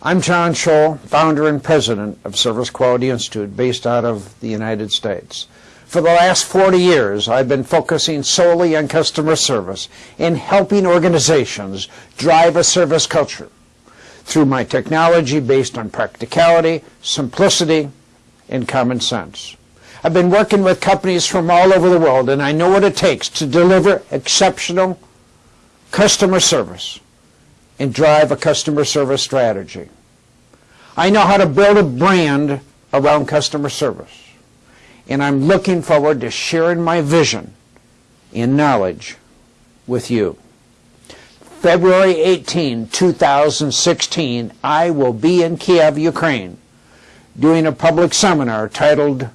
I'm John Tschohl, founder and president of Service Quality Institute based out of the United States. For the last 40 years, I've been focusing solely on customer service and helping organizations drive a service culture through my technology based on practicality, simplicity, and common sense. I've been working with companies from all over the world, and I know what it takes to deliver exceptional customer service and drive a customer service strategy. I know how to build a brand around customer service, and I'm looking forward to sharing my vision and knowledge with you. February 18, 2016, I will be in Kiev, Ukraine, doing a public seminar titled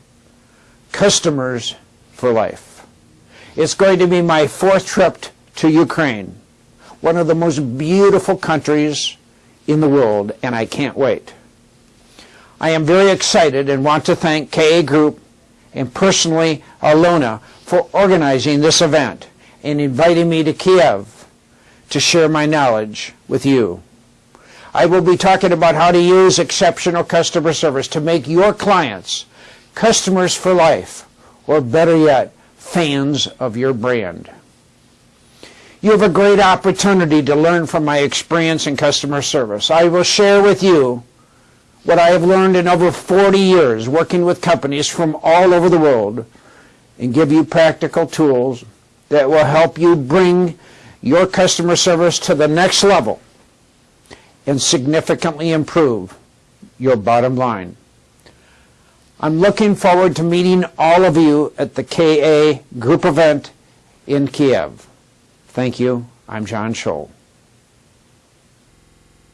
Customers for Life. It's going to be my fourth trip to Ukraine, one of the most beautiful countries in the world, and I can't wait. I am very excited and want to thank KA Group and personally Alona for organizing this event and inviting me to Kiev to share my knowledge with you. I will be talking about how to use exceptional customer service to make your clients customers for life, or better yet, fans of your brand. You have a great opportunity to learn from my experience in customer service. I will share with you what I have learned in over 40 years working with companies from all over the world and give you practical tools that will help you bring your customer service to the next level and significantly improve your bottom line. I'm looking forward to meeting all of you at the KA group event in Kiev. Thank you. I'm John Tschohl.